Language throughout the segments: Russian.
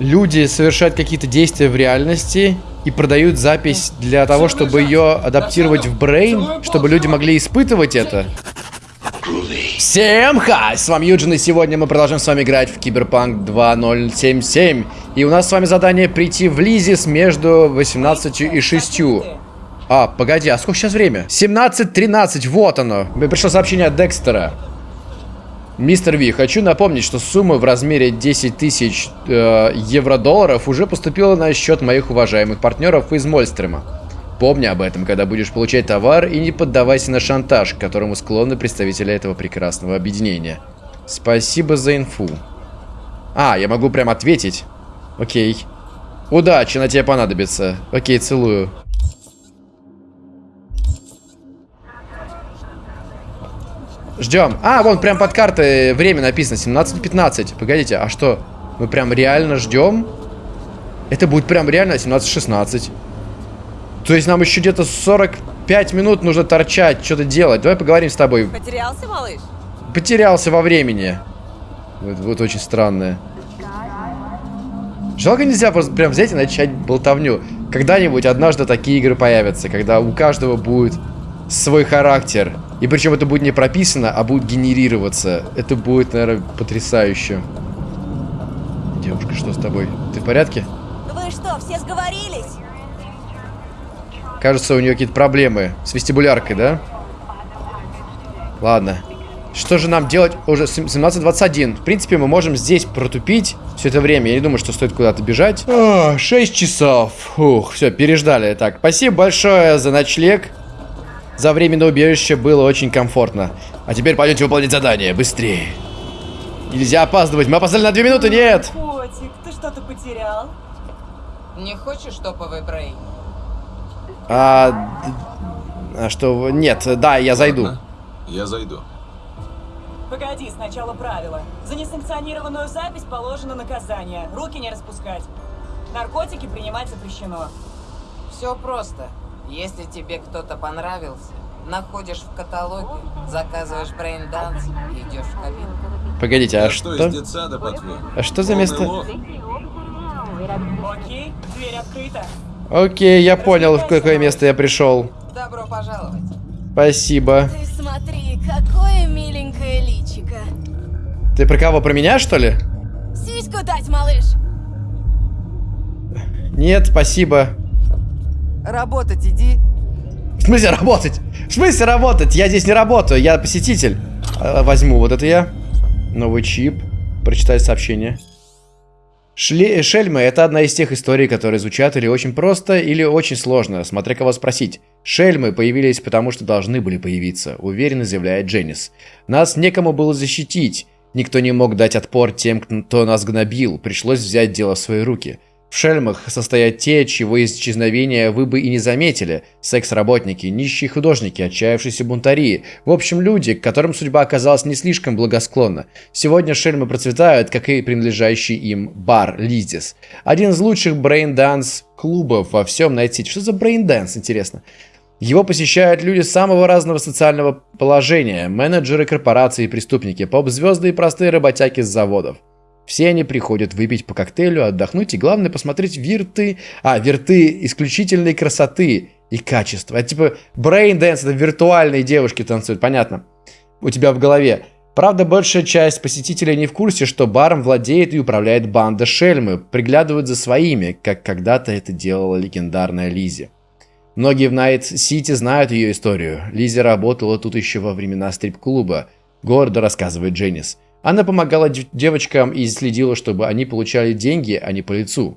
Люди совершают какие-то действия в реальности и продают запись для того, чтобы ее адаптировать в Brain, чтобы люди могли испытывать это. Всем хай! С вами Юджин, и сегодня мы продолжим с вами играть в Киберпанк 2077. И у нас с вами задание прийти в Лизис между 18 и 6. А, погоди, а сколько сейчас время? 17.13, вот оно. Мне пришло сообщение от Декстера. Мистер Ви, хочу напомнить, что сумма в размере 10 тысяч э, евро-долларов уже поступила на счет моих уважаемых партнеров из Мольстрема. Помни об этом, когда будешь получать товар, и не поддавайся на шантаж, к которому склонны представители этого прекрасного объединения. Спасибо за инфу. А, я могу прям ответить. Окей. Удачи, на тебе понадобится. Окей, целую. Ждем. А, вон прям под картой время написано. 17.15. Погодите, а что? Мы прям реально ждем? Это будет прям реально 17.16. То есть нам еще где-то 45 минут нужно торчать, что-то делать. Давай поговорим с тобой. Потерялся, малыш? Потерялся во времени. Вот, вот очень странное. Жалко нельзя просто прям взять и начать болтовню. Когда-нибудь однажды такие игры появятся, когда у каждого будет свой характер. И причем это будет не прописано, а будет генерироваться. Это будет, наверное, потрясающе. Девушка, что с тобой? Ты в порядке? Вы что, все сговорились? Кажется, у нее какие-то проблемы с вестибуляркой, да? Ладно. Что же нам делать? Уже 17.21. В принципе, мы можем здесь протупить все это время. Я не думаю, что стоит куда-то бежать. О, 6 часов. Ух, все, переждали. Так, спасибо большое за ночлег. За временное убежище было очень комфортно. А теперь пойдемте выполнять задание. Быстрее. Нельзя опаздывать. Мы опоздали на две минуты. Нет. Котик, ты что-то потерял? Не хочешь топовый брейн? А, а что? Нет, да, я зайду. Я зайду. Погоди, сначала правила. За несанкционированную запись положено наказание. Руки не распускать. Наркотики принимать запрещено. Все просто. Если тебе кто-то понравился, находишь в каталоге, заказываешь брейн-данс и идешь в кабину. Погодите, а что? что, из детсада? А что за место? Окей, дверь открыта. Окей, я понял, в какое место я пришел. Добро пожаловать. Спасибо. Ты смотри, какое миленькое личико. Ты про кого? Про меня, что ли? Сиську дать, малыш. Нет, спасибо. Работать иди. В смысле работать? В смысле работать? Я здесь не работаю, я посетитель. А, Возьму вот это я. Новый чип. Прочитать сообщение. Шле Шельмы – это одна из тех историй, которые звучат или очень просто, или очень сложно, смотря кого спросить. Шельмы появились потому, что должны были появиться, уверенно заявляет Дженнис. Нас некому было защитить. Никто не мог дать отпор тем, кто нас гнобил. Пришлось взять дело в свои руки. В шельмах состоят те, чьего исчезновения вы бы и не заметили. Секс-работники, нищие художники, отчаявшиеся бунтари. В общем, люди, к которым судьба оказалась не слишком благосклонна. Сегодня шельмы процветают, как и принадлежащий им бар Лизис. Один из лучших брейн-данс клубов во всем Найт-Сити. Что за брейн-данс, интересно? Его посещают люди самого разного социального положения, менеджеры корпораций и преступники, поп-звезды и простые работяги с заводов. Все они приходят выпить по коктейлю, отдохнуть и, главное, посмотреть вирты... А, вирты исключительной красоты и качества. Это типа brain dance, это виртуальные девушки танцуют, понятно. У тебя в голове. Правда, большая часть посетителей не в курсе, что баром владеет и управляет банда Шельмы, приглядывают за своими, как когда-то это делала легендарная Лизи. Многие в Найт-Сити знают ее историю. Лизи работала тут еще во времена стрип-клуба. Гордо рассказывает Дженнис. Она помогала дев- девочкам и следила, чтобы они получали деньги, а не по лицу.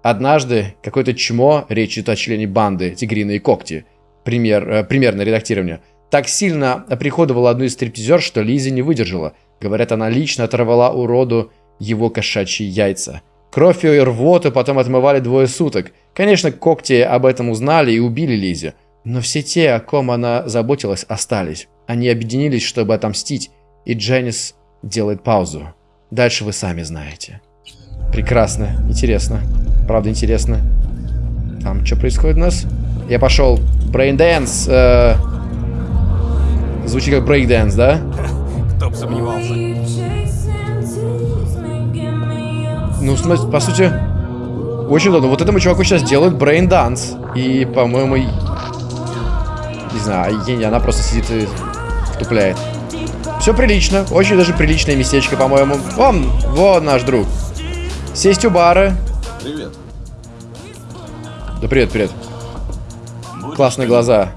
Однажды какое-то чмо, речь идет о члене банды «Тигриные когти», пример, э, примерное редактирование, так сильно оприходовала одну из стриптизерш, что Лизи не выдержала. Говорят, она лично оторвала уроду его кошачьи яйца. Кровь и рвоту потом отмывали двое суток. Конечно, когти об этом узнали и убили Лизи. Но все те, о ком она заботилась, остались. Они объединились, чтобы отомстить, и Дженнис делает паузу. Дальше вы сами знаете. Прекрасно, интересно. Правда, интересно. Там что происходит у нас? Я пошел. Брейндэнс. Э... Звучит как брейкдэнс, да? Кто бы сомневался. Ну, смысле, по сути, очень удобно. Вот этому чуваку сейчас делают брейн данс. И, по-моему, не знаю, и она просто сидит и втупляет. Все прилично. Очень даже приличное местечко, по-моему. Вон, вон наш друг. Сесть у бара. Привет. Да привет, привет. Классные глаза.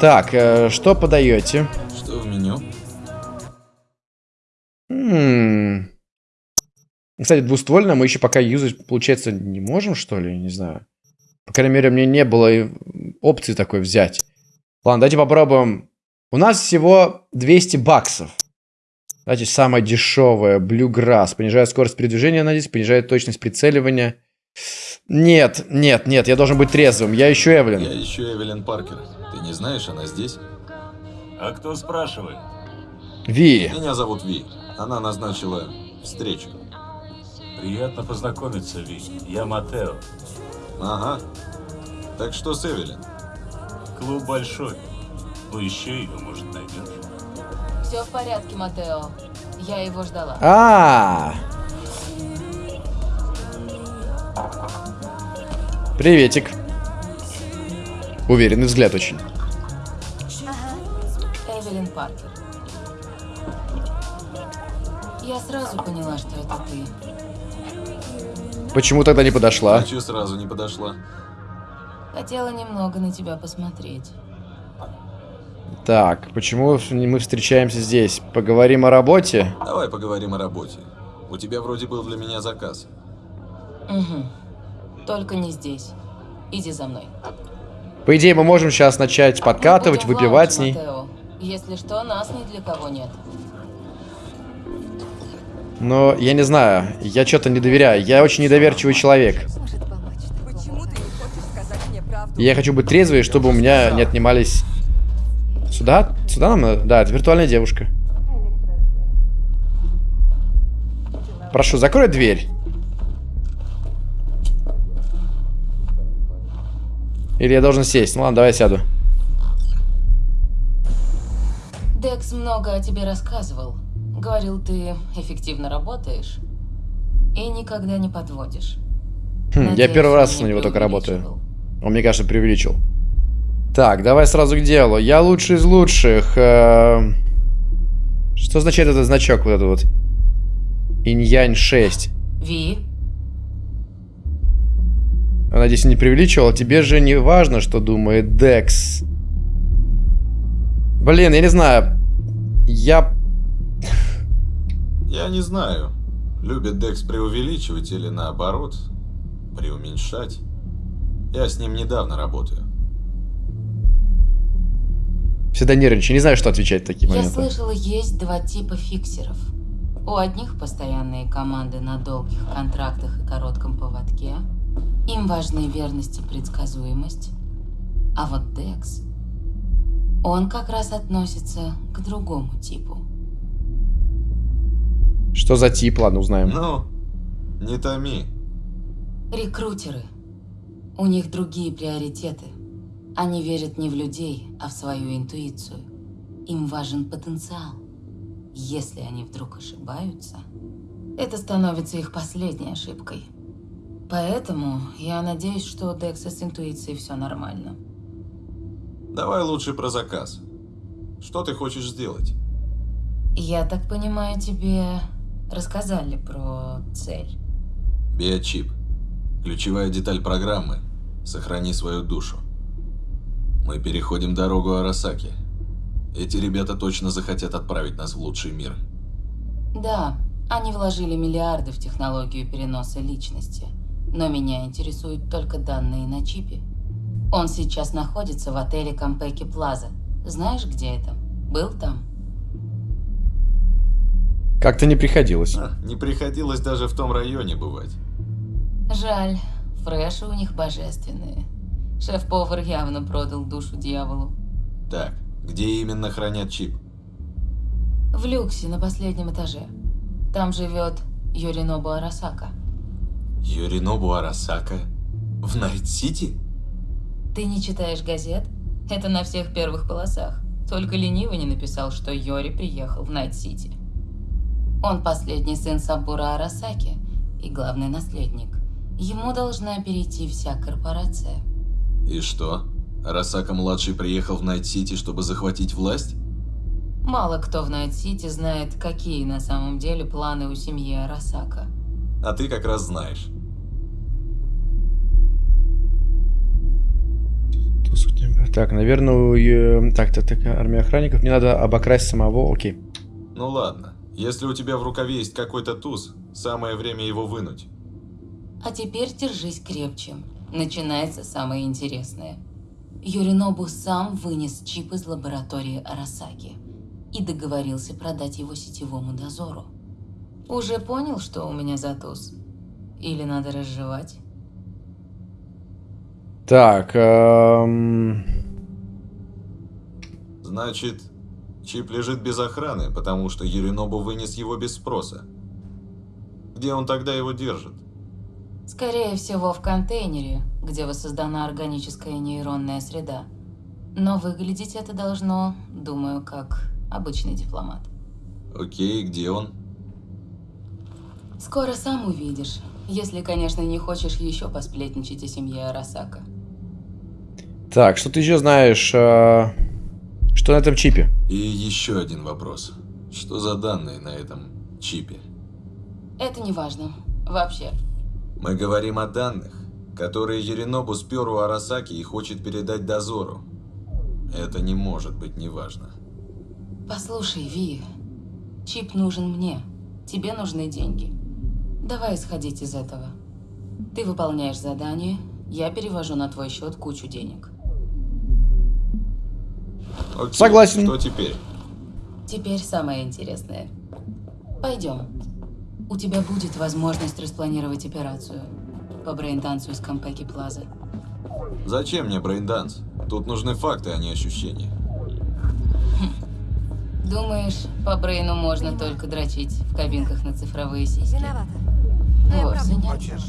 Так, э, что подаете? Что в меню? М. Кстати, двуствольно мы еще пока юзать, получается, не можем, что ли? Не знаю. По крайней мере, мне не было опции такой взять. Ладно, давайте попробуем. У нас всего 200 баксов. Давайте самое дешевое. Bluegrass. Понижает скорость передвижения на 10, понижает точность прицеливания. Нет, нет, нет, я должен быть трезвым. Я ищу Эвелин. Я ищу Эвелин Паркер. Ты не знаешь, она здесь? А кто спрашивает? Ви. Меня зовут Ви. Она назначила встречу. Приятно познакомиться, Ви. Я Матео. Ага. Так что с Эвелин? Клуб большой. Поищи ее, может, найдешь. Все в порядке, Матео. Я его ждала. А. Приветик. Уверенный взгляд очень. Эвелин Паркер. Я сразу поняла, что это ты. Почему тогда не подошла? А чё сразу не подошла? Хотела немного на тебя посмотреть. Так, почему мы встречаемся здесь? Поговорим о работе? Давай поговорим о работе. У тебя вроде был для меня заказ. Угу. Только не здесь. Иди за мной. По идее, мы можем сейчас начать подкатывать, Мы будем в выпивать с ней. Матео. Если что, нас ни для кого нет. Но я не знаю, я что-то не доверяю. Я очень недоверчивый человек. Почему ты не хочешь сказать мне правду? И Я хочу быть трезвый, чтобы у меня не отнимались... Сюда? Сюда нам надо? Да, это виртуальная девушка. Прошу, закрой дверь. Или я должен сесть? Ну ладно, давай я сяду. Декс много о тебе рассказывал. Говорил, ты эффективно работаешь и никогда не подводишь. Хм, я Надеюсь, первый он раз на него только работаю. Он, мне кажется, преувеличил. Так, давай сразу к делу. Я лучший из лучших. Эм, Что означает этот значок вот этот вот? Инь-янь 6. Ви, Я надеюсь, не преувеличивал. Тебе же не важно, что думает Декс. Блин, я не знаю. Я... Я не знаю, любит Декс преувеличивать или наоборот, преуменьшать. Я с ним недавно работаю. Всегда нервничаю. Не знаю, что отвечать в такие я моменты. слышала, есть два типа фиксеров. У одних постоянные команды на долгих контрактах и коротком поводке. Им важны верность и предсказуемость. А вот Декс, он как раз относится к другому типу. Что за тип? Ладно, узнаем. Ну, не томи. Рекрутеры. У них другие приоритеты. Они верят не в людей, а в свою интуицию. Им важен потенциал. Если они вдруг ошибаются, это становится их последней ошибкой. Поэтому я надеюсь, что у Декса с интуицией все нормально. Давай лучше про заказ. Что ты хочешь сделать? Я так понимаю, тебе рассказали про цель. Биочип. Ключевая деталь программы. Сохрани свою душу. Мы переходим дорогу Арасаки. Эти ребята точно захотят отправить нас в лучший мир. Да, они вложили миллиарды в технологию переноса личности. Но меня интересуют только данные на чипе. Он сейчас находится в отеле Кампеки Плаза. Знаешь, где это? Был там? Как-то не приходилось. А, не приходилось даже в том районе бывать. Жаль, фреши у них божественные. Шеф-повар явно продал душу дьяволу. Так, где именно хранят чип? В люксе на последнем этаже. Там живет Юринобу Арасака. Ёринобу Арасака? В Найт-Сити? Ты не читаешь газет? Это на всех первых полосах. Только ленивый не написал, что Ёри приехал в Найт-Сити. Он последний сын Сабуро Арасаки, и главный наследник. Ему должна перейти вся корпорация. И что? Арасака-младший приехал в Найт-Сити, чтобы захватить власть? Мало кто в Найт-Сити знает, какие на самом деле планы у семьи Арасака. А ты как раз знаешь. Так, наверное, Так, так, так, армия охранников. Мне надо обокрасть самого. Окей. Ну ладно. Если у тебя в рукаве есть какой-то туз, самое время его вынуть. А теперь держись крепче. Начинается самое интересное. Юринобу сам вынес чип из лаборатории Арасаки и договорился продать его сетевому дозору. Уже понял, что у меня за туз? Или надо разжевать? Так, эм... Значит, чип лежит без охраны, потому что Юринобу вынес его без спроса. Где он тогда его держит? Скорее всего, в контейнере, где воссоздана органическая нейронная среда. Но выглядеть это должно, думаю, как обычный дипломат. Окей, где он? Скоро сам увидишь, если, конечно, не хочешь еще посплетничать о семье Арасака. Так, что ты еще знаешь? э, Что на этом чипе? И еще один вопрос. Что за данные на этом чипе? Это не важно. Вообще. Мы говорим о данных, которые Еринобу спер у Арасаки и хочет передать дозору. Это не может быть неважно. Послушай, Ви, чип нужен мне. Тебе нужны деньги. Давай исходить из этого. Ты выполняешь задание, я перевожу на твой счет кучу денег. Окей, Согласен. Что теперь? Теперь самое интересное. Пойдем. У тебя будет возможность распланировать операцию по брейнтансу из Кампеки Плаза. Зачем мне брейнданс? Тут нужны факты, а не ощущения. Думаешь, по брейну можно только дрочить в кабинках на цифровые сиськи? Виновата. Моя Вовсе правда. нет.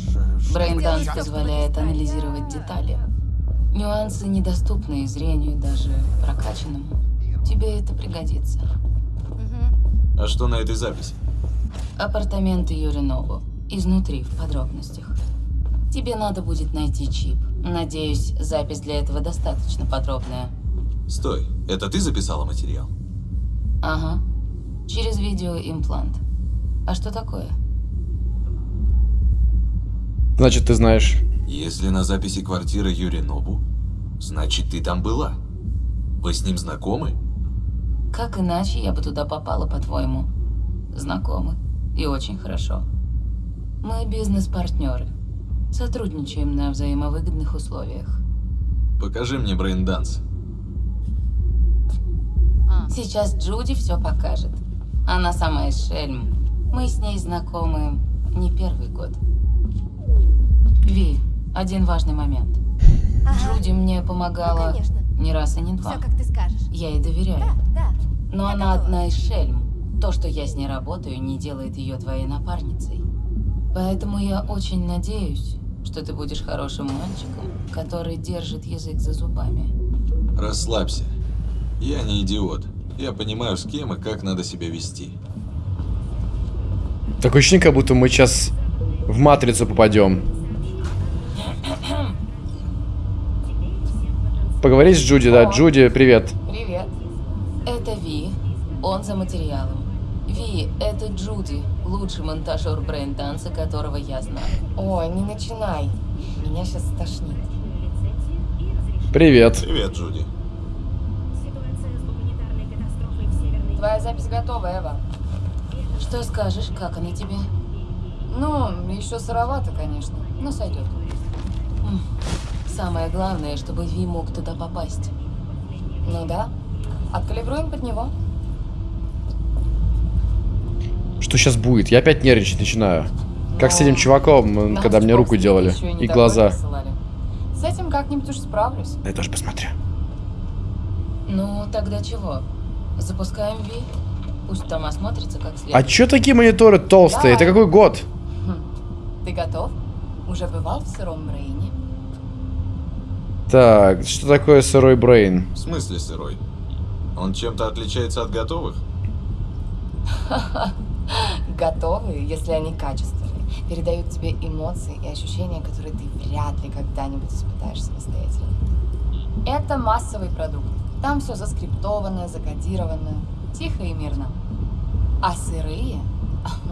Брейнданс позволяет анализировать детали. Нюансы недоступны зрению даже прокачанному. Тебе это пригодится. А что на этой записи? Апартаменты Ёринобу. Изнутри, в подробностях. Тебе надо будет найти чип. Надеюсь, запись для этого достаточно подробная. Стой, это ты записала материал? Ага. Через видеоимплант. А что такое? Значит, ты знаешь. Если на записи квартира Юринобу, значит ты там была. Вы с ним знакомы? Как иначе я бы туда попала, по-твоему? Знакомы. И очень хорошо. Мы бизнес-партнеры. Сотрудничаем на взаимовыгодных условиях. Покажи мне брейнданс. Сейчас Джуди все покажет. Она сама из Шельм. Мы с ней знакомы не первый год. Ви, один важный момент. Ага. Джуди мне помогала Ну, конечно. не раз и не два. Все, как ты скажешь. Я ей доверяю. Да, да. Но я она готова. одна из Шельм. То, что я с ней работаю, не делает ее твоей напарницей. Поэтому я очень надеюсь, что ты будешь хорошим мальчиком, который держит язык за зубами. Расслабься. Я не идиот. Я понимаю, с кем и как надо себя вести. Такое ощущение, как будто мы сейчас в матрицу попадем. Поговорить с Джуди, да. Джуди, привет. Привет. Это Ви. Он за материалом. Ви, это Джуди, лучший монтажер брейн-данса, которого я знаю. Ой, не начинай. Меня сейчас стошнит. Привет. Привет, Джуди. Твоя запись готова, Эва. Что скажешь, как она тебе? Ну, еще сыровато, конечно, но сойдет. Самое главное, чтобы Ви мог туда попасть. Ну да. Откалибруем под него. Что сейчас будет? Я опять нервничать начинаю. Как с этим чуваком, когда мне руку делали. И глаза. С этим как-нибудь уж справлюсь. Да я тоже посмотрю. Ну, тогда чего? Запускаем Ви? Пусть там осмотрится как А следует. чё такие мониторы толстые? Это Давай. какой год? Ты готов? Уже бывал в сыром брейне? Так, что такое сырой брейн? В смысле сырой? Он чем-то отличается от готовых? Готовые, если они качественные. передают тебе эмоции и ощущения, которые ты вряд ли когда-нибудь испытаешь самостоятельно. Это массовый продукт. Там все заскриптовано, закодировано, тихо и мирно. А сырые?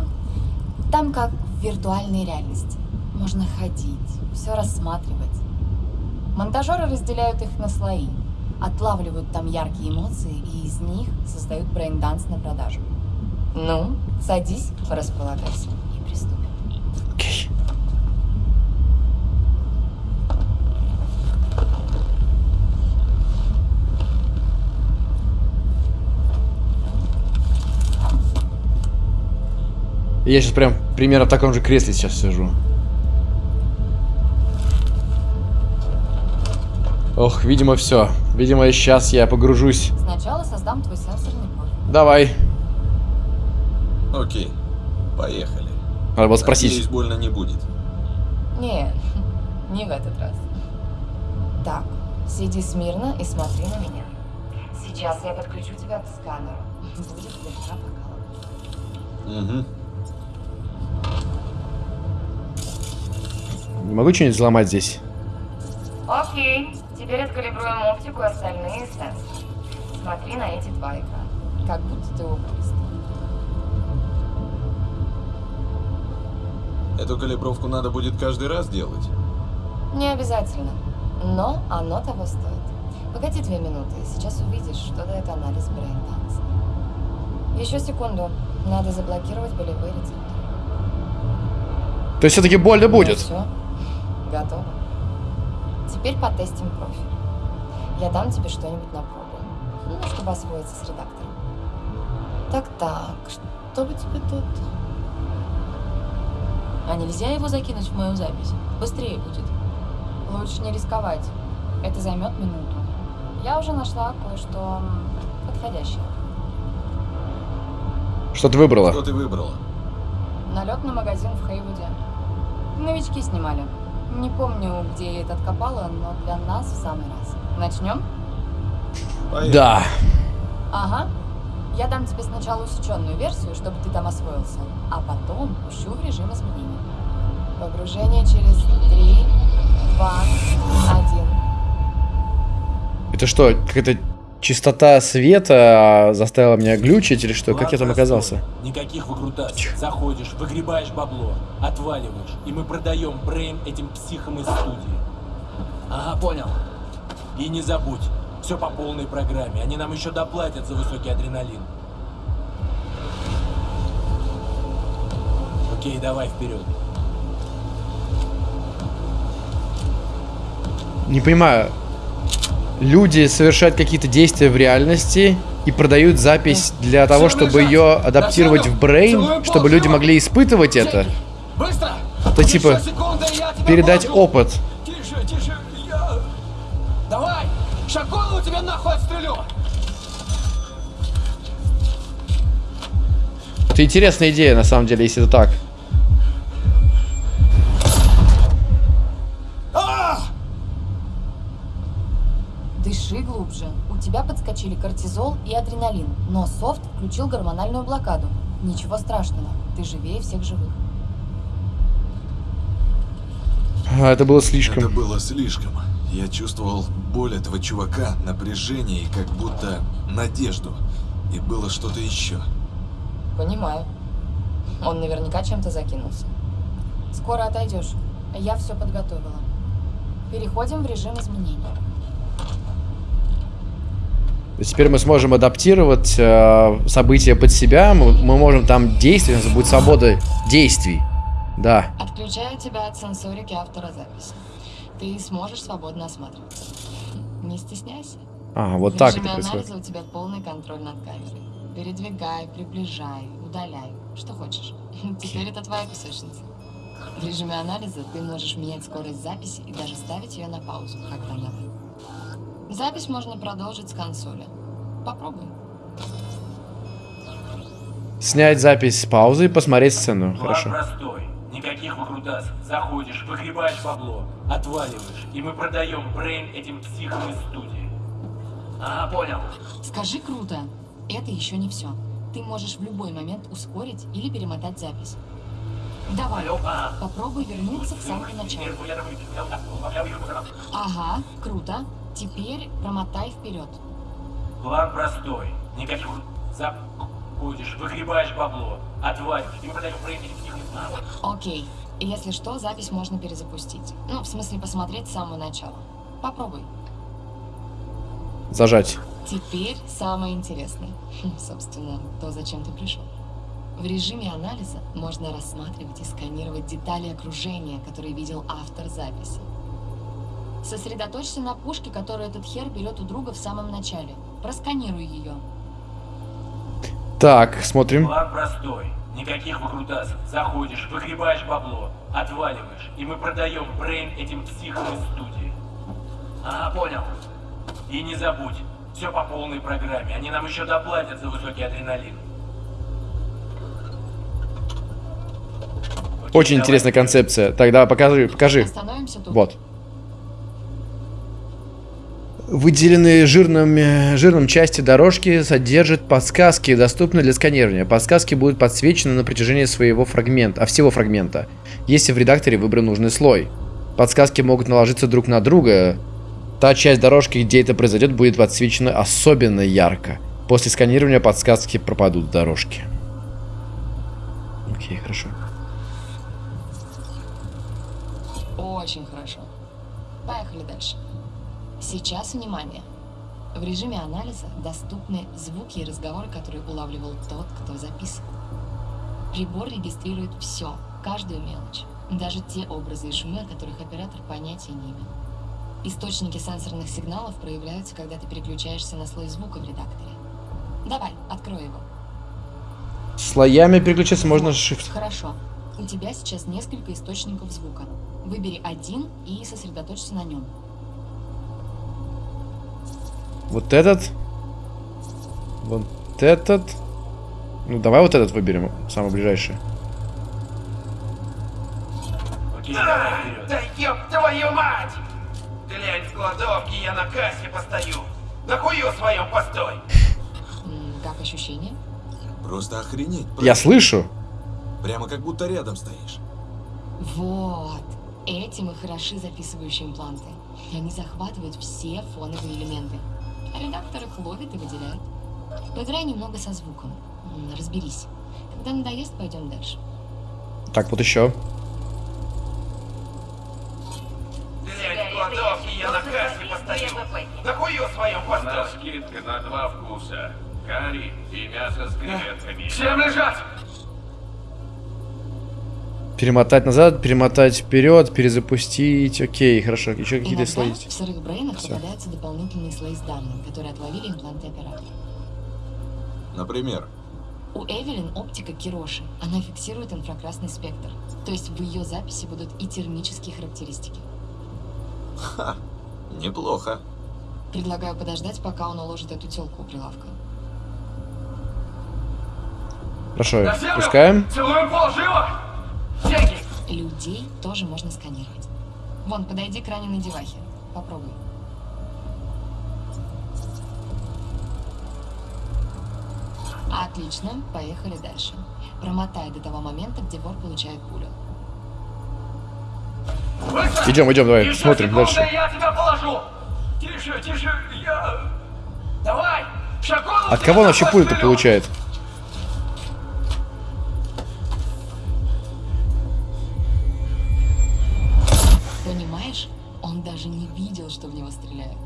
Там как в виртуальной реальности. Можно ходить, все рассматривать. Монтажеры разделяют их на слои, отлавливают там яркие эмоции и из них создают брейнданс на продажу. Ну, садись, располагайся и приступим. Окей. Я сейчас прям примерно в таком же кресле сейчас сижу. Ох, видимо, все. Видимо, сейчас я погружусь. Сначала создам твой сенсорный профиль. Давай. Окей, поехали. Надо было спросить. Надеюсь, больно не будет. Не, не в этот раз. Так, сиди смирно и смотри на меня. Сейчас я подключу тебя к сканеру. Будет слегка покалывать. Угу. Не могу что-нибудь взломать здесь? Окей, теперь откалибруем оптику и остальные сенсоры. Смотри на эти два экрана. Как будто ты окулист. Эту калибровку надо будет каждый раз делать. Не обязательно, но оно того стоит. Погоди две минуты, сейчас увидишь, что дает анализ брейнданса. Еще секунду, надо заблокировать болевые рецепторы. То есть все-таки больно будет. все, готово. Теперь потестим профиль. Я дам тебе что-нибудь на пробу, ну, чтобы освоиться с редактором. Так-так, что бы тебе тут? А нельзя его закинуть в мою запись? Быстрее будет. Лучше не рисковать. Это займет минуту. Я уже нашла кое-что подходящее. Что ты выбрала? Что ты выбрала? Налет на магазин в Хейвуде. Новички снимали. Не помню, где я это откопала, но для нас в самый раз. Начнем? Поехали. Да. Ага. Я дам тебе сначала усеченную версию, чтобы ты там освоился, а потом пущу в режим изменений. Погружение через 3, 2, 1. Это что, какая-то частота света заставила меня глючить или что? Как я там оказался? Никаких выкрутасов. Заходишь, выгребаешь бабло, отваливаешь, и мы продаем брейн этим психам из студии. Ага, понял. И не забудь, все по полной программе. Они нам еще доплатят за высокий адреналин. Окей, давай вперед. Не понимаю. Люди совершают какие-то действия в реальности и продают запись для того, чтобы ее адаптировать в брейн, чтобы люди могли испытывать это. Быстро! То типа передать опыт. Это интересная идея, на самом деле, если это так. Дыши глубже. У тебя подскочили кортизол и адреналин, но софт включил гормональную блокаду. Ничего страшного, ты живее всех живых. А, это было Это слишком. было слишком. Я чувствовал боль этого чувака, напряжение и как будто надежду. И было что-то еще. Понимаю. Он наверняка чем-то закинулся. Скоро отойдешь. Я все подготовила. Переходим в режим изменений. Теперь мы сможем адаптировать э, события под себя. Мы, мы можем там действовать, у нас будет свобода действий. Да. Отключаю тебя от сенсорики авторозаписи. Ты сможешь свободно осматриваться. Не стесняйся. А, вот в так это происходит. у тебя полный контроль над камерой. Передвигай, приближай, удаляй, что хочешь. Теперь это твоя песочница. В режиме анализа ты можешь менять скорость записи и даже ставить ее на паузу, когда надо. Запись можно продолжить с консоли. Попробуй. Снять запись с паузы и посмотреть сцену. План Хорошо. простой. Никаких выкрутасов. Заходишь, выгребаешь бабло, отваливаешь, и мы продаем брейн этим психам из студии. Ага, понял. Скажи круто. Это еще не все. Ты можешь в любой момент ускорить или перемотать запись. Давай, попробуй вернуться в самое начало. Ага, круто. Теперь промотай вперед. План простой. Никаких заходишь, выгребаешь бабло, отваливаешь, и мы продаем Брейм этим психам из нас. Окей. Если что, запись можно перезапустить. Ну, в смысле, посмотреть с самого начала. Попробуй. Зажать. Теперь самое интересное. Хм, Собственно, то, зачем ты пришел. В режиме анализа можно рассматривать и сканировать детали окружения, которые видел автор записи. Сосредоточься на пушке, которую этот хер берет у друга в самом начале. Просканируй ее. Так, смотрим. План простой. Никаких выкрутасов. Заходишь, выгребаешь бабло, отваливаешь, и мы продаем Брейн этим психам из студии. Ага, понял. И не забудь, все по полной программе. Они нам еще доплатят за высокий адреналин. Окей, Очень давай. интересная концепция. Тогда покажи, покажи. Остановимся тут. Вот. Выделенные жирным, жирным части дорожки содержат подсказки, доступные для сканирования. Подсказки будут подсвечены на протяжении своего фрагмента, а всего фрагмента, если в редакторе выбран нужный слой. Подсказки могут наложиться друг на друга. Та часть дорожки, где это произойдет, будет подсвечена особенно ярко. После сканирования подсказки пропадут дорожки. Окей, хорошо. Очень хорошо. Поехали дальше. Сейчас внимание. В режиме анализа доступны звуки и разговоры, которые улавливал тот, кто записывал. Прибор регистрирует все, каждую мелочь, даже те образы и шумы, о которых оператор понятия не имел. Источники сенсорных сигналов проявляются, когда ты переключаешься на слой звука в редакторе. Давай, открой его. Слоями переключаться можно Вот, shift. Хорошо. У тебя сейчас несколько источников звука. Выбери один и сосредоточься на нем. Вот этот. Вот этот. Ну, давай вот этот выберем, самый ближайший. Окей, давай вперед. Да ёб твою мать! Глянь в кладовке, я на кассе постою. На хую своем постой. Как ощущение? Просто охренеть. Я правда. слышу. Прямо как будто рядом стоишь. Вот. Этим и хороши записывающие импланты. Они захватывают все фоновые элементы. А редактор их ловит и выделяет. Поиграй немного со звуком. Разберись. Когда надоест, пойдем дальше. Так, вот еще. На хую своем У нас постой. скидка на два вкуса. Карри и мясо с креветками. Всем лежать! Перемотать назад, перемотать вперед, перезапустить. Окей, хорошо. Еще какие-то слои в сырых брейнах Всё. попадаются дополнительные слои с данными, которые отловили импланты оператора. Например, У Эвелин оптика Кироши. Она фиксирует инфракрасный спектр. То есть в ее записи будут и термические характеристики. ха, неплохо. Предлагаю подождать, пока он уложит эту телку у прилавка. Хорошо, пускаем. Целуем пол, живо! Деньги! Людей тоже можно сканировать. Вон, подойди к раненой девахе. Попробуй. Отлично, поехали дальше. Промотай до того момента, где вор получает пулю. Быстро! Идем, идем, давай, Еще смотрим секунда, дальше. я тебя положу! Тише, тише, я... Давай! Шагон, От кого он вообще пулю-то получает? Понимаешь, он даже не видел, что в него стреляют.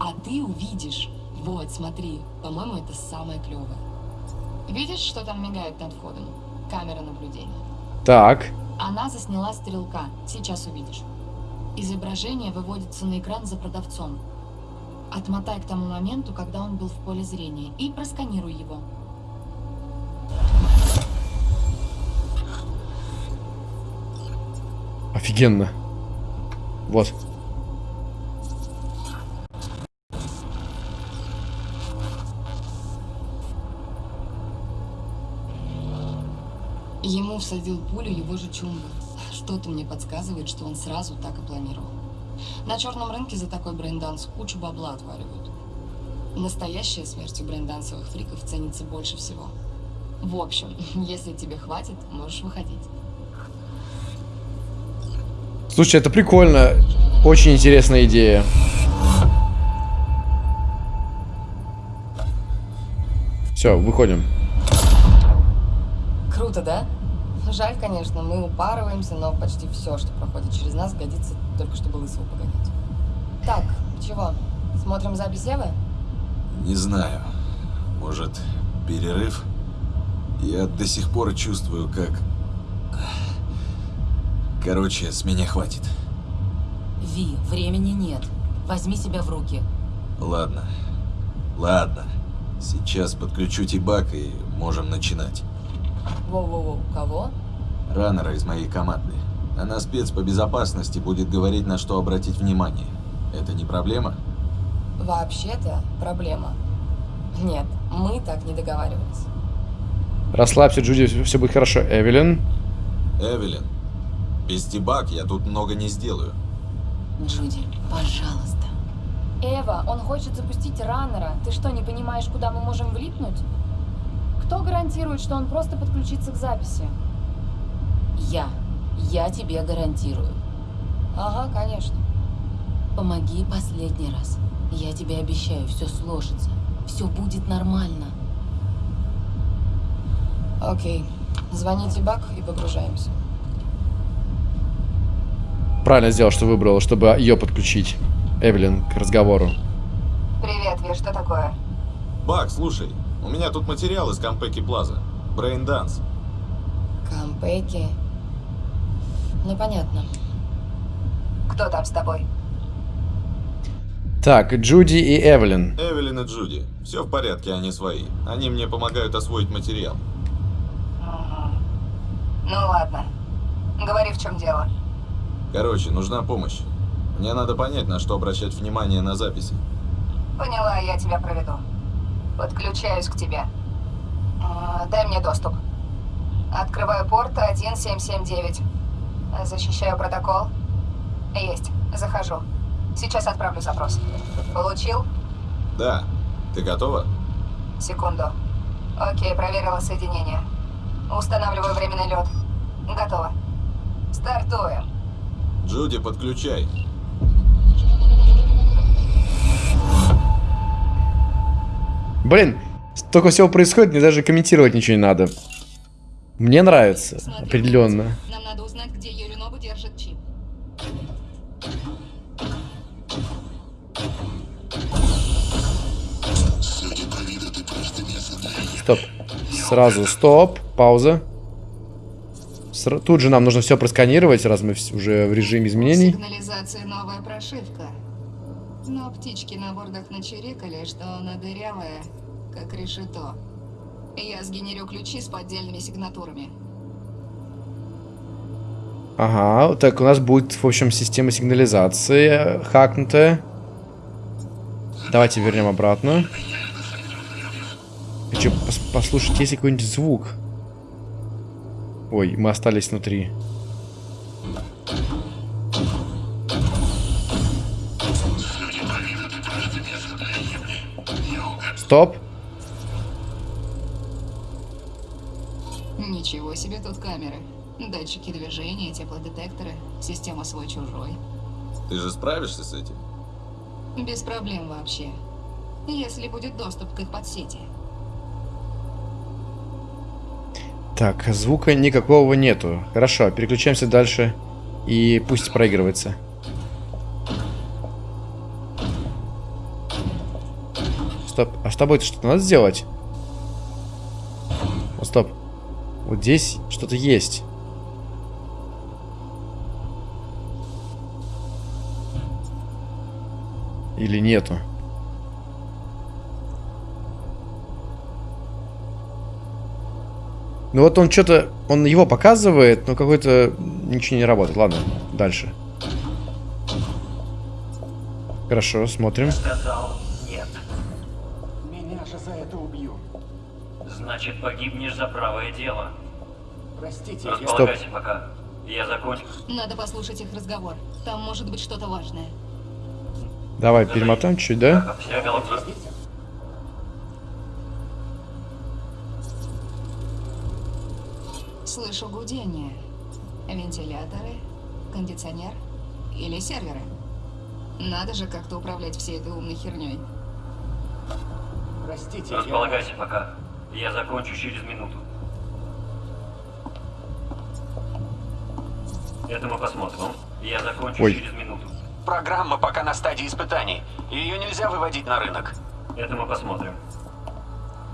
А ты увидишь. Вот, смотри, по-моему, это самое клевое. Видишь, что там мигает над входом? Камера наблюдения. Так. Она засняла стрелка. Сейчас увидишь. Изображение выводится на экран за продавцом. Отмотай к тому моменту, когда он был в поле зрения, и просканируй его. Офигенно. Вот. Ему всадил пулю его же чумба. Что-то мне подсказывает, что он сразу так и планировал. На черном рынке за такой брейнданс кучу бабла отваливают. Настоящая смерть у брейндансовых фриков ценится больше всего. В общем, если тебе хватит, можешь выходить. Слушай, это прикольно. Очень интересная идея. Все, выходим. Круто, да? Жаль, конечно, мы упарываемся, но почти все, что проходит через нас, годится только чтобы лысого погонять. Так, чего? Смотрим запись Евы? Не знаю. Может, перерыв? Я до сих пор чувствую, как... Короче, с меня хватит. Ви, времени нет. Возьми себя в руки. Ладно. Ладно. Сейчас подключу Тибак и можем начинать. Воу-воу-воу, кого? Раннера из моей команды. Она спец по безопасности, будет говорить, на что обратить внимание. Это не проблема? Вообще-то проблема. Нет, мы так не договаривались. Расслабься, Джуди, все будет хорошо. Эвелин. Эвелин, без Тибак я тут много не сделаю. Джуди, пожалуйста. Эва, он хочет запустить раннера. Ты что, не понимаешь, куда мы можем влипнуть? Кто гарантирует, что он просто подключится к записи? Я. Я тебе гарантирую. Ага, конечно. Помоги последний раз. Я тебе обещаю, все сложится. Все будет нормально. Окей. Звоним Ти-Баг и погружаемся. Правильно сделал, что выбрал, чтобы ее подключить. Эвелин к разговору. Привет, Ви, что такое? Баг, слушай, у меня тут материал из Конпеки Плаза. Брейнданс. Конпеки. Ну, понятно. Кто там с тобой? Так, Джуди и Эвелин. Эвелин и Джуди. Все в порядке, они свои. Они мне помогают освоить материал. Ну ладно. Говори, в чем дело. Короче, нужна помощь. Мне надо понять, на что обращать внимание на записи. Поняла, я тебя проведу. Подключаюсь к тебе. Дай мне доступ. Открываю порт 1779. Защищаю протокол. Есть. Захожу. Сейчас отправлю запрос. Получил? Да. Ты готова? Секунду. Окей, проверила соединение. Устанавливаю временный лед. Готово. Стартуем. Джуди, подключай. Блин, столько всего происходит, мне даже комментировать ничего не надо. Мне нравится, определенно. Нам надо узнать, где Юринобу держит чип. Стоп. Сразу стоп, пауза. Сра- Тут же нам нужно все просканировать, раз мы уже в режиме изменений. Сигнализация новая прошивка. Но птички на бордах начерикали, что она дырявая, как решето. Я сгенерю ключи с поддельными сигнатурами. Ага, так у нас будет, в общем, система сигнализации хакнутая. Давайте вернем обратно. Хочу пос- послушать, есть ли какой-нибудь звук. Ой, мы остались внутри. Стоп. Себе тут камеры. Датчики движения, теплодетекторы, система свой-чужой. Ты же справишься с этим? Без проблем вообще. Если будет доступ к их подсети. Так, звука никакого нету. Хорошо, переключаемся дальше. И пусть проигрывается. Стоп, а с тобой-то что-то надо сделать? О, стоп. Вот здесь что-то есть. Или нету? Ну вот он что-то, он его показывает, но какой-то ничего не работает. Ладно, дальше. Хорошо, смотрим. Сказал нет. Меня же за это убьют. Значит, погибнешь за правое дело. Простите, Располагайся пока. Я закончу. Надо послушать их разговор. Там может быть что-то важное. Давай перемотаем чуть, да? Слышу гудение. Вентиляторы, кондиционер или серверы. Надо же как-то управлять всей этой умной херней. Простите, Располагайся пока. Я закончу через минуту. Это мы посмотрим. Я закончу Ой. через минуту. Программа пока на стадии испытаний. Ее нельзя выводить на рынок. Это мы посмотрим.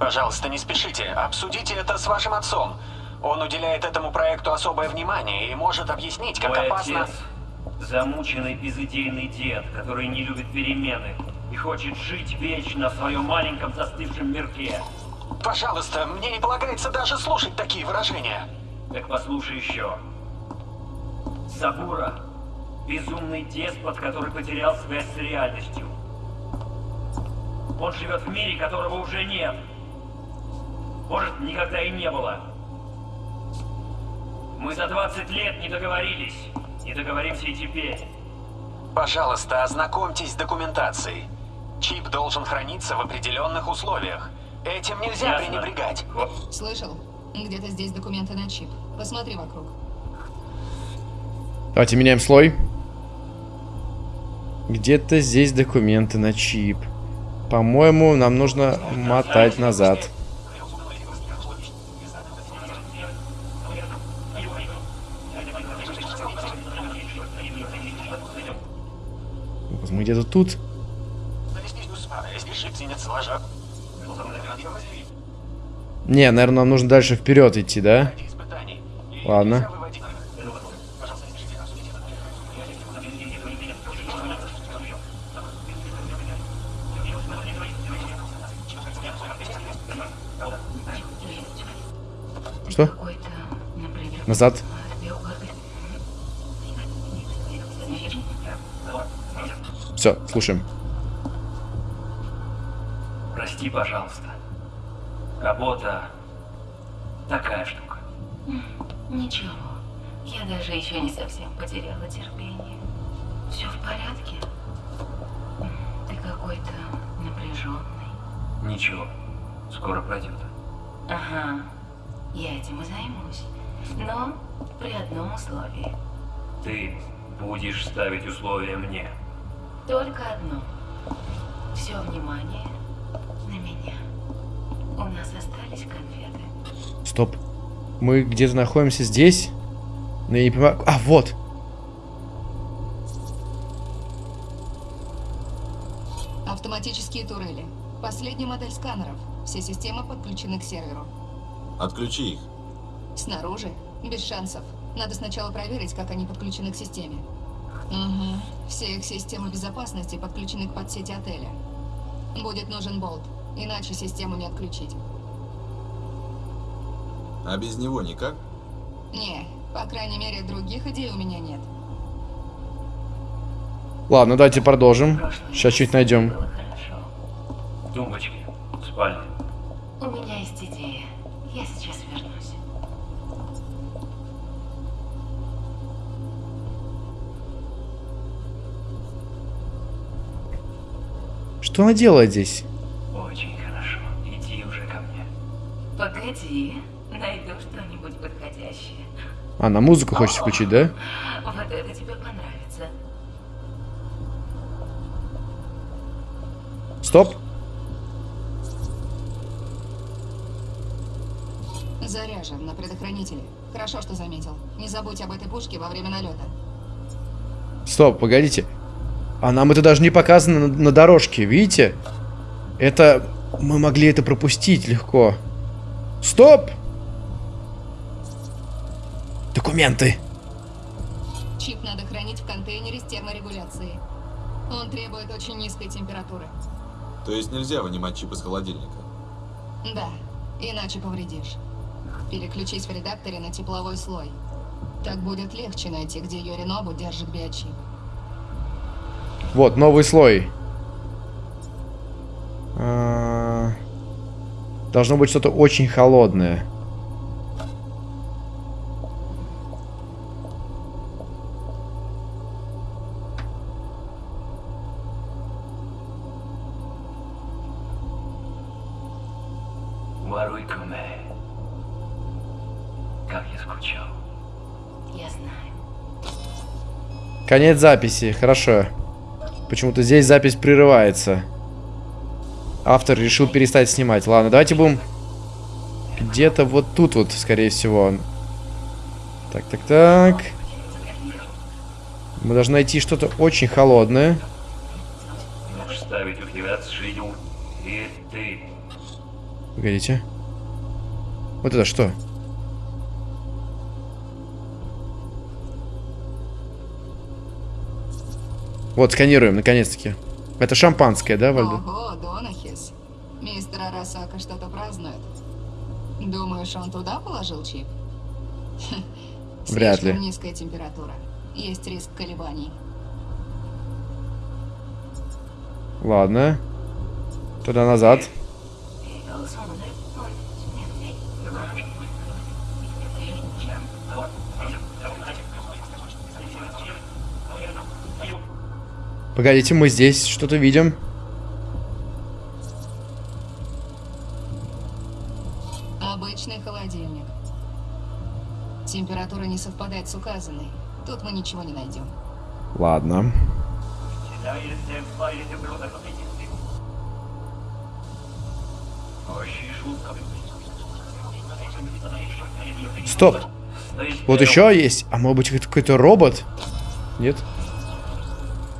Пожалуйста, не спешите. Обсудите это с вашим отцом. Он уделяет этому проекту особое внимание и может объяснить, как Мой опасно... отец замученный безыдейный дед, который не любит перемены и хочет жить вечно в своем маленьком застывшем мирке. Пожалуйста, мне не полагается даже слушать такие выражения. Так послушай еще. Сабура – безумный деспот, который потерял связь с реальностью. Он живет в мире, которого уже нет. Может, никогда и не было. Мы за 20 лет не договорились. Не договоримся и теперь. Пожалуйста, ознакомьтесь с документацией. Чип должен храниться в определенных условиях. Этим нельзя Ясно. пренебрегать. Слышал? Где-то здесь документы на чип. Посмотри вокруг. Давайте меняем слой. Где-то здесь документы на чип. По-моему, нам нужно мотать назад. Мы где-то тут. Не, наверное, нам нужно дальше вперед идти, да? Ладно. Что? Назад. Все, слушаем. Прости, пожалуйста. Работа такая штука. Ничего. Я даже еще не совсем потеряла терпение. Все в порядке? Ты какой-то напряженный. Ничего, скоро пройдет. Ага. Я этим и займусь. Но при одном условии. Ты будешь ставить условия мне. Только одно. Все внимание на меня. У нас остались конфеты. Стоп. Мы где-то находимся здесь? Но я не понимаю... А, вот. Автоматические турели. Последняя модель сканеров. Все системы подключены к серверу. Отключи их. Снаружи? Без шансов. Надо сначала проверить, как они подключены к системе. Угу. Все их системы безопасности подключены к подсети отеля. Будет нужен болт, иначе систему не отключить. А без него никак? Не, по крайней мере, других идей у меня нет. Ладно, давайте продолжим. Сейчас чуть найдем. Тумбочки, спальня. Что она делает здесь? Очень хорошо. Иди уже ко мне. Погоди, найду что-нибудь подходящее. Она музыку хочет включить, да? Вот это тебе понравится. Стоп. Заряжен на предохранителе. Хорошо, что заметил. Не забудь об этой пушке во время налета. Стоп, погодите. А нам это даже не показано на, на дорожке, видите? Это... Мы могли это пропустить легко. Стоп! Документы. Чип надо хранить в контейнере с терморегуляцией. Он требует очень низкой температуры. То есть нельзя вынимать чип из холодильника? Да, иначе повредишь. Переключись в редакторе на тепловой слой. Так будет легче найти, где Йоринобу держит биочип. Вот, новый слой. А, Должно быть что-то очень холодное. Воруй-ка, Как я скучал. Я знаю. Конец записи, хорошо. Почему-то здесь запись прерывается. Автор решил перестать снимать. Ладно, давайте будем где-то вот тут вот, скорее всего. Так, так, так. Мы должны найти что-то очень холодное. Погодите. Вот это что? Вот, сканируем, наконец-таки. Это шампанское, да, Вальда? Ого, Донахис. Мистер Арасака что-то празднует. Думаешь, он туда положил чип? Вряд ли. Слишком низкая температура. Есть риск колебаний. Ладно. Туда назад. Погодите, мы здесь что-то видим. Обычный холодильник. Температура не совпадает с указанной. Тут мы ничего не найдем. Ладно. Стоп. Вот еще есть. А может быть какой-то робот? Нет?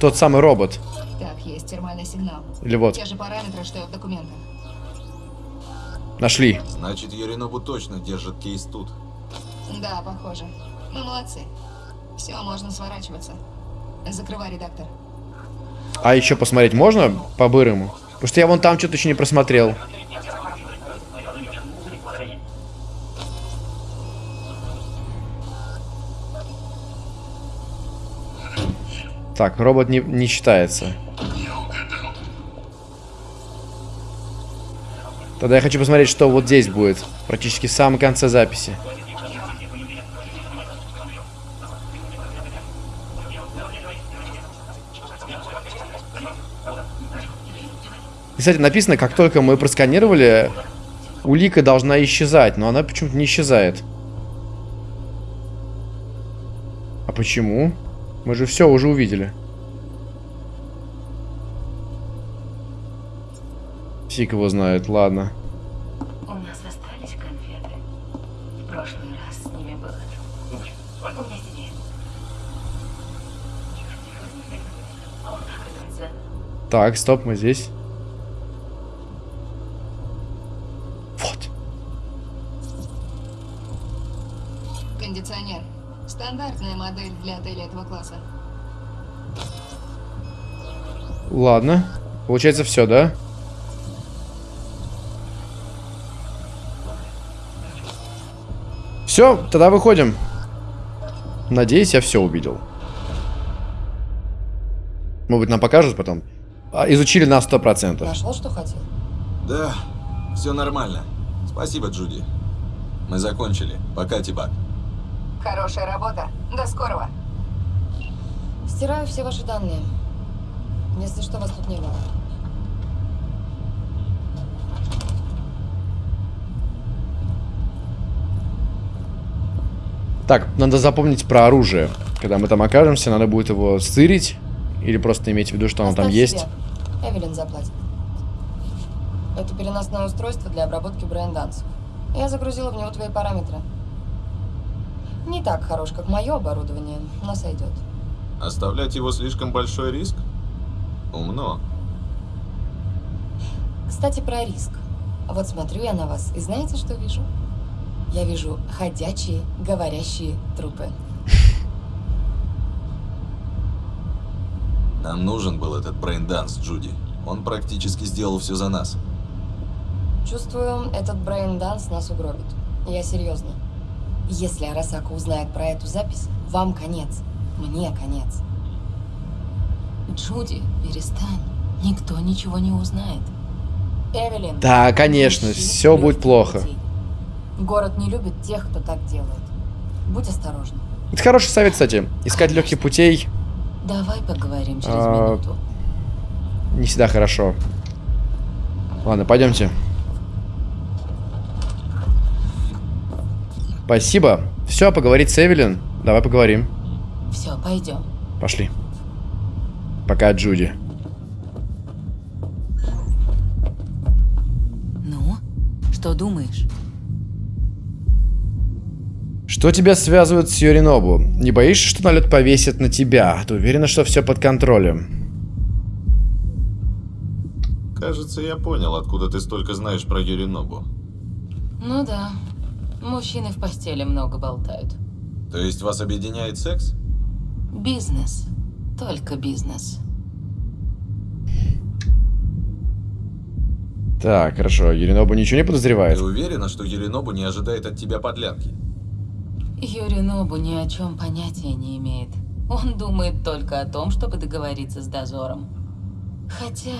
Тот самый робот. Так, есть термальный сигнал. Или вот. Те же параметры, что и в документах. Нашли. Значит, Еринобу точно держит кейс тут. Да, похоже. Мы молодцы. Все, можно сворачиваться. Закрывай, редактор. А еще посмотреть можно по-бырому? Потому что я вон там что-то еще не просмотрел. Так, робот не, не считается. Тогда я хочу посмотреть, что вот здесь будет. Практически в самом конце записи. Кстати, написано, как только мы просканировали, улика должна исчезать, но она почему-то не исчезает. А почему? Мы же все уже увидели. Фиг его знает, ладно. У нас остались конфеты. В прошлый раз с ними было. У меня есть идея. Так, стоп, мы здесь. Для отеля этого класса. Ладно. Получается все, да? Все, тогда выходим. Надеюсь, я все увидел. Может быть, нам покажут потом. А, изучили на 100%. Нашел, что хотел? Да, все нормально. Спасибо, Джуди. Мы закончили. Пока, Тибак. Хорошая работа. До скорого. Стираю все ваши данные. Если что, вас тут не было. Так, надо запомнить про оружие. Когда мы там окажемся, надо будет его стырить. Или просто иметь в виду, что оно там Оставь есть. себе. Эвелин заплатит. Это переносное устройство для обработки брейндансов. Я загрузила в него твои параметры. Не так хорош, как мое оборудование, но сойдет. Оставлять его слишком большой риск? Умно. Кстати, про риск. Вот смотрю я на вас, и знаете, что вижу? Я вижу ходячие, говорящие трупы. Нам нужен был этот брейнданс, Джуди. Он практически сделал все за нас. Чувствую, этот брейн-данс нас угробит. Я серьезно. Если Арасака узнает про эту запись, вам конец. Мне конец. Джуди, перестань. Никто ничего не узнает. Эвелин. Да, конечно, все будет плохо. путей. Город не любит тех, кто так делает. Будь осторожна. Это хороший совет, кстати. Искать легких путей Давай поговорим через А, минуту. не всегда хорошо. Ладно, пойдемте. Спасибо. Все, поговорить с Эвелин. Давай поговорим. Все, пойдем. Пошли. Пока, Джуди. Ну, что думаешь? Что тебя связывает с Юринобу? Не боишься, что налет повесит на тебя? Ты уверена, что все под контролем? Кажется, я понял, откуда ты столько знаешь про Юринобу. Ну да. Мужчины в постели много болтают. То есть вас объединяет секс? Бизнес. Только бизнес. Так, хорошо. Юринобу ничего не подозревает? Ты уверена, что Юринобу не ожидает от тебя подлянки? Юринобу ни о чем понятия не имеет. Он думает только о том, чтобы договориться с дозором. Хотя,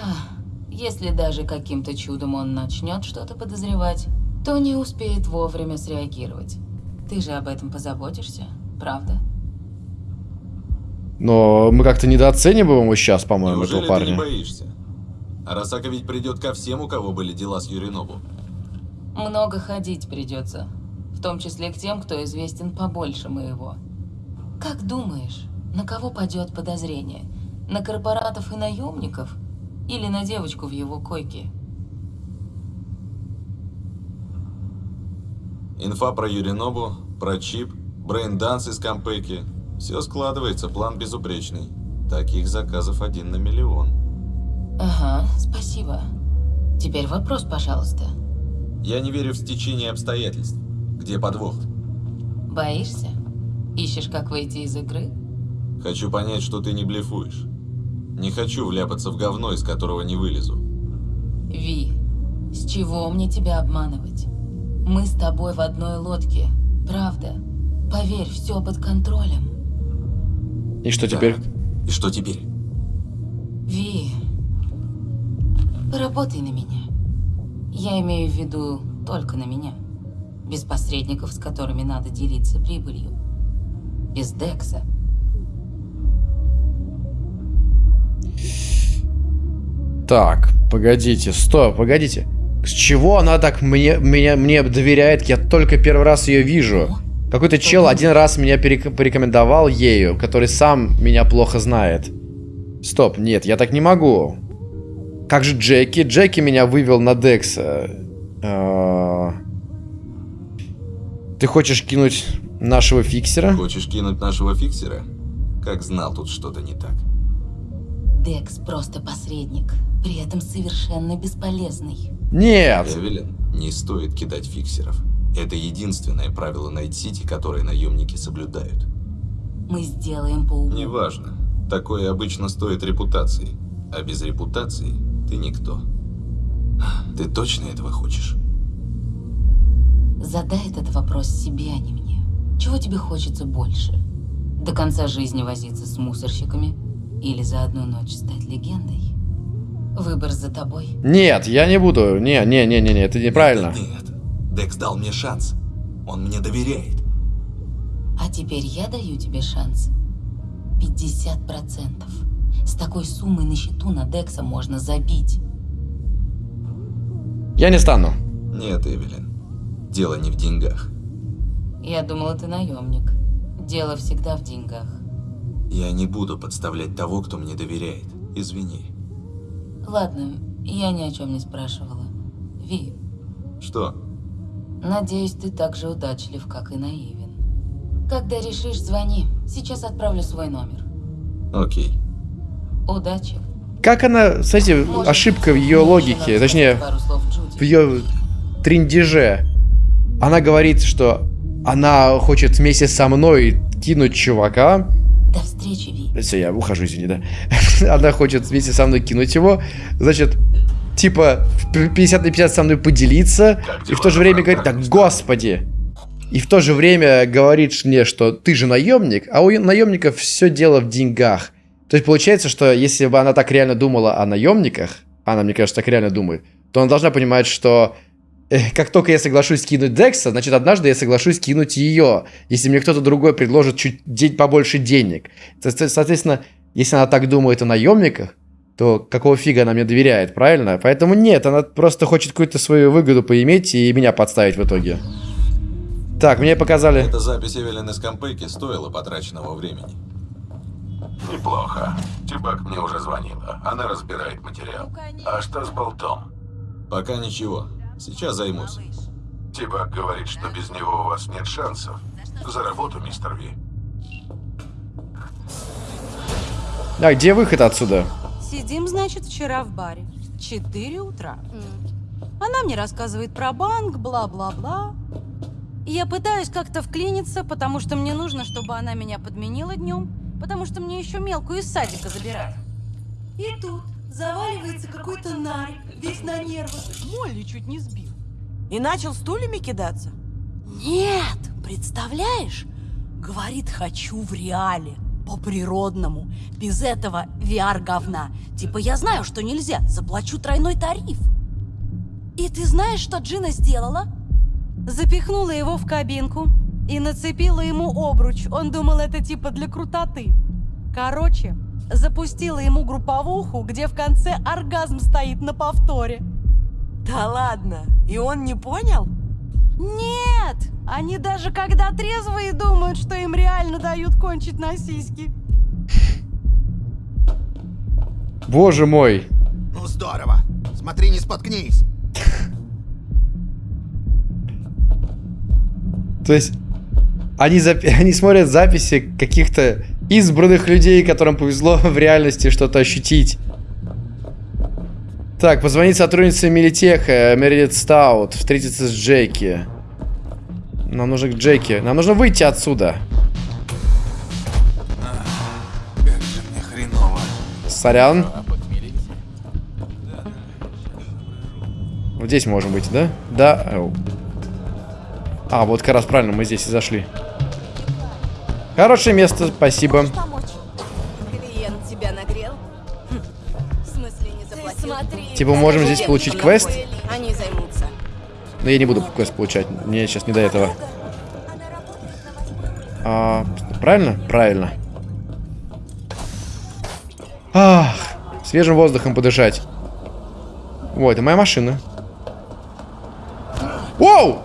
если даже каким-то чудом он начнет что-то подозревать, то не успеет вовремя среагировать. Ты же об этом позаботишься, правда? Но мы как-то недооцениваем его сейчас, по-моему, этого парня. ты не боишься? Арасака ведь придет ко всем, у кого были дела с Юринобу. Много ходить придется. В том числе к тем, кто известен побольше моего. Как думаешь, на кого падет подозрение? На корпоратов и наемников? Или на девочку в его койке? Инфа про Юринобу, про чип, брейнданс из Конпеки. Все складывается, план безупречный. Таких заказов один на миллион. Ага, спасибо. Теперь вопрос, пожалуйста. Я не верю в стечение обстоятельств. Где подвох? Боишься? Ищешь, как выйти из игры? Хочу понять, что ты не блефуешь. Не хочу вляпаться в говно, из которого не вылезу. Ви, с чего мне тебя обманывать? Мы с тобой в одной лодке, правда? Поверь, все под контролем. И что теперь? И что теперь? Ви, поработай на меня. Я имею в виду только на меня. Без посредников, с которыми надо делиться прибылью. Без Декса. Так, погодите, стоп, погодите. С чего она так мне, меня, мне доверяет? Я только первый раз ее вижу. Какой-то чел один раз меня порекомендовал ею, который сам меня плохо знает. Стоп, нет, я так не могу. Как же Джеки? Джеки меня вывел на Декса. А, Ты хочешь кинуть нашего фиксера? Хочешь кинуть нашего фиксера? Как знал, тут что-то не так. Декс просто посредник, при этом совершенно бесполезный. Нет! Эвелин, не стоит кидать фиксеров. Это единственное правило Найт-Сити, которое наемники соблюдают. Мы сделаем по уму. Неважно. Такое обычно стоит репутации. А без репутации ты никто. Ты точно этого хочешь? Задай этот вопрос себе, а не мне. Чего тебе хочется больше? До конца жизни возиться с мусорщиками? Или за одну ночь стать легендой? Выбор за тобой. Нет, я не буду. Не, не, не, не, не, это неправильно. Нет, Декс дал мне шанс. Он мне доверяет. А теперь я даю тебе шанс. 50%. С такой суммой на счету на Декса можно забить. Я не стану. Нет, Эвелин. Дело не в деньгах. Я думала, ты наемник. Дело всегда в деньгах. Я не буду подставлять того, кто мне доверяет. Извини. Ладно, я ни о чем не спрашивала. Ви, Что? надеюсь, ты так же удачлив, как и наивен. Когда решишь, звони. Сейчас отправлю свой номер. Окей. Удачи. Как она, кстати, ошибка в ее логике, точнее, в ее триндеже. Она говорит, что она хочет вместе со мной кинуть чувака. До встречи, Ви. Все, я ухожу, извини, да. Она хочет вместе со мной кинуть его. Значит, типа, в 50 на 50 со мной поделиться. И в то же время говорит, так, господи. И в то же время говорит мне, что ты же наемник, а у наемников все дело в деньгах. То есть получается, что если бы она так реально думала о наемниках, она, мне кажется, так реально думает, то она должна понимать, что как только я соглашусь кинуть Декса, значит, однажды я соглашусь кинуть ее, если мне кто-то другой предложит чуть день побольше денег. Со- со- Соответственно, если она так думает о наемниках, то какого фига она мне доверяет, правильно? Поэтому нет, она просто хочет какую-то свою выгоду поиметь и меня подставить в итоге. Так, мне показали... Эта запись Эвелин из Кампейки стоила потраченного времени. Неплохо. Тибак мне уже звонила. Она разбирает материал. А что с болтом? Пока ничего. Сейчас займусь. Тибак говорит, что без него у вас нет шансов. За работу, мистер Ви. А где выход отсюда? Сидим, значит, вчера в баре. Четыре утра. Она мне рассказывает про банк, бла-бла-бла. Я пытаюсь как-то вклиниться, потому что мне нужно, чтобы она меня подменила днем, потому что мне еще мелкую из садика забирать. И тут заваливается какой-то нарик, весь на нервах. Молли чуть не сбил. И начал стульями кидаться? Нет, представляешь? Говорит, хочу в реале, по-природному, без этого VR-говна. Типа, я знаю, что нельзя, заплачу тройной тариф. И ты знаешь, что Джина сделала? Запихнула его в кабинку и нацепила ему обруч. Он думал, это типа для крутоты. Короче, запустила ему групповуху, где в конце оргазм стоит на повторе. Да ладно, и он не понял? Нет! Они даже когда трезвые думают, что им реально дают кончить на сиськи. Боже мой. Ну здорово. Смотри, не споткнись. То есть они, запи- они смотрят записи каких-то избранных людей, которым повезло в реальности что-то ощутить. Так, позвонить сотруднице Милитеха, Мередит Стаут, встретиться с Джеки. Нам нужно к Джеки. Нам нужно выйти отсюда. Как же мне хреново. Сорян. Вот здесь можем быть, да? Да. А, вот как раз правильно, мы здесь и зашли. Хорошее место, спасибо. Клиент тебя нагрел? Хм. В смысле не заплатил? смотри. Типа, мы можем здесь получить квест? Они займутся. Но я не буду квест получать. Мне сейчас не до этого. А, правильно? Правильно. Ах, свежим воздухом подышать. О, это моя машина. Воу!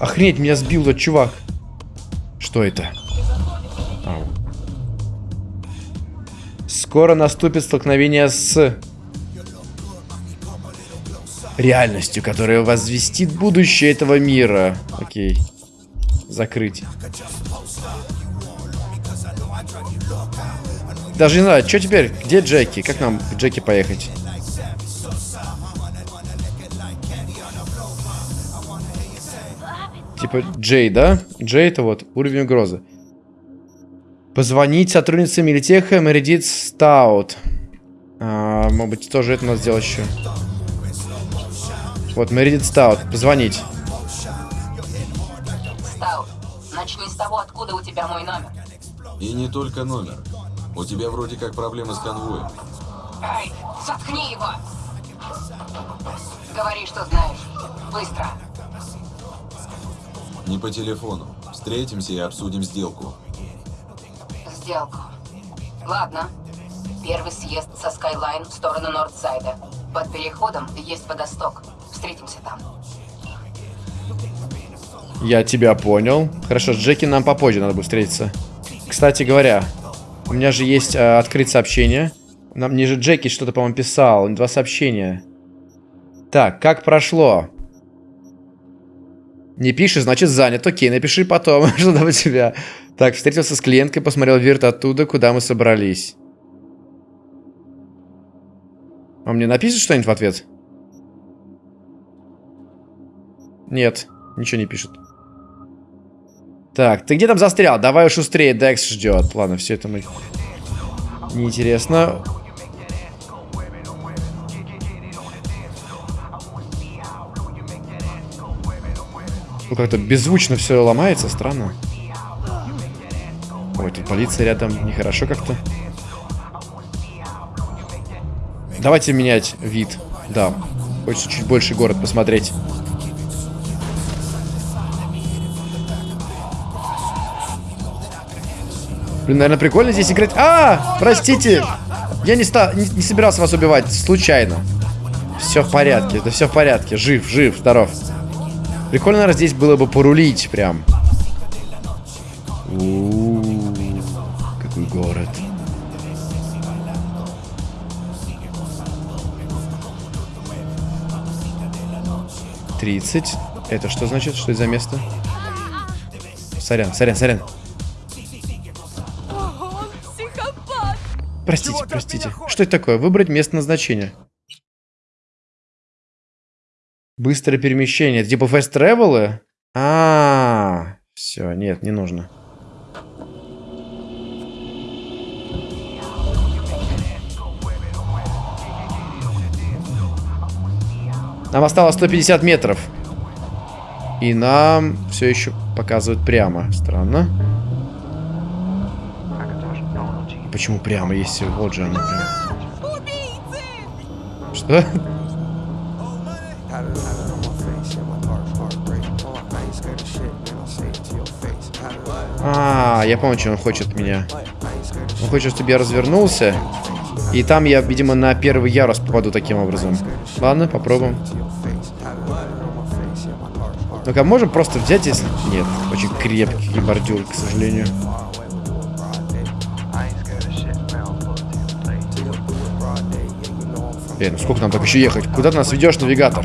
Охренеть, меня сбил тот чувак. Что это? Скоро наступит столкновение с реальностью, которая возвестит будущее этого мира. Окей. Закрыть. Даже не знаю, что теперь? Где Джеки? Как нам к Джеки поехать? Типа Джей, да? Джей это вот уровень угрозы. Позвонить сотруднице Милитеха Мередит Стаут. А, может быть, тоже это надо сделать еще. Вот, Мередит Стаут. Позвонить. Стаут, начни с того, откуда у тебя мой номер. И не только номер. У тебя вроде как проблемы с конвоем. Эй, заткни его! Говори, что знаешь. Быстро. Не по телефону. Встретимся и обсудим сделку. Сделку. Ладно. Первый съезд со Skyline в сторону Нордсайда. Под переходом есть водосток. Встретимся там. Я тебя понял. Хорошо, с Джеки нам попозже надо будет встретиться. Кстати говоря, у меня же есть э, открыть сообщение. Нам мне же Джеки что-то, по-моему, писал. Два сообщения. Так, как прошло? Не пишешь, значит занят. Окей, напиши потом, что там у тебя. Так, встретился с клиенткой, посмотрел вирт оттуда, куда мы собрались. Он мне напишет что-нибудь в ответ? Нет, ничего не пишет. Так, ты где там застрял? Давай шустрее, Декс ждет. Ладно, все это мы... Неинтересно. Ну, как-то беззвучно все ломается, странно. Ой, тут полиция рядом, нехорошо как-то. Давайте менять вид. Да, хочется чуть больше город посмотреть. Блин, наверное, прикольно здесь играть. А, простите. Я не, ста не, не собирался вас убивать, случайно. Все в порядке, это все в порядке. Жив, жив, здоров. Прикольно, наверное, здесь было бы порулить прям. У-у-у, какой город. Тридцать. Это что значит? Что это за место? Сорян, сорян, сорян. Простите, простите. Что это такое? Выбрать место назначения. Быстрое перемещение. Это типа фест тревелы? А, -а, а, все, нет, не нужно. Нам осталось 150 метров. И нам все еще показывают прямо. Странно. Почему прямо, если вот же она прямо? Что? А, я помню, что он хочет от меня. Он хочет, чтобы я развернулся. И там я, видимо, на первый ярус попаду таким образом. Ладно, попробуем. Ну-ка, можем просто взять, если... Нет, очень крепкий бордюр, к сожалению. Эй, ну сколько нам так еще ехать? Куда ты нас ведешь, навигатор?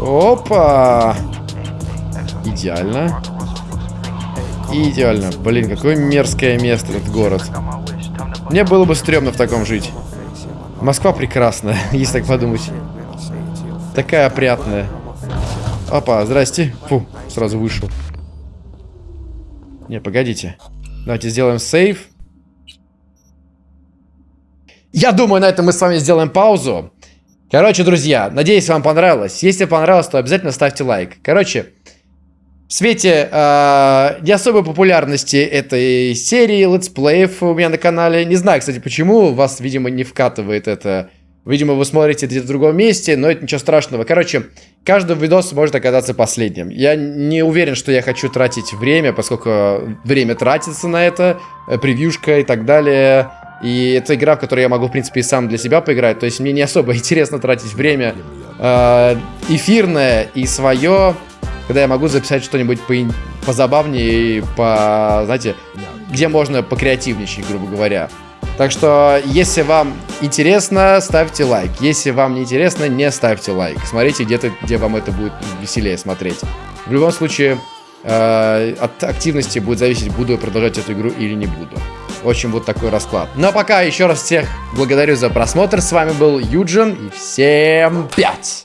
Опа! Идеально. Идеально. Блин, какое мерзкое место этот город. Мне было бы стрёмно в таком жить. Москва прекрасная, если так подумать. Такая опрятная. Опа, здрасте. Фу, сразу вышел. Не, погодите. Давайте сделаем сейв. Я думаю, на этом мы с вами сделаем паузу. Короче, друзья, надеюсь, вам понравилось. Если понравилось, то обязательно ставьте лайк. Короче, в свете э, не особой популярности этой серии летсплеев у меня на канале, не знаю, кстати, почему вас, видимо, не вкатывает это. Видимо, вы смотрите где-то в другом месте, но это ничего страшного. Короче, каждый видос может оказаться последним. Я не уверен, что я хочу тратить время, поскольку время тратится на это, э, превьюшка и так далее. И это игра, в которой я могу, в принципе, и сам для себя поиграть. То есть мне не особо интересно тратить время э, эфирное и свое когда я могу записать что-нибудь по позабавнее и по, знаете, где можно покреативничать, грубо говоря. Так что, если вам интересно, ставьте лайк. Если вам не интересно, не ставьте лайк. Смотрите где-то, где вам это будет веселее смотреть. В любом случае, э, от активности будет зависеть, буду я продолжать эту игру или не буду. В общем, вот такой расклад. Но пока еще раз всех благодарю за просмотр. С вами был Юджин и всем пять!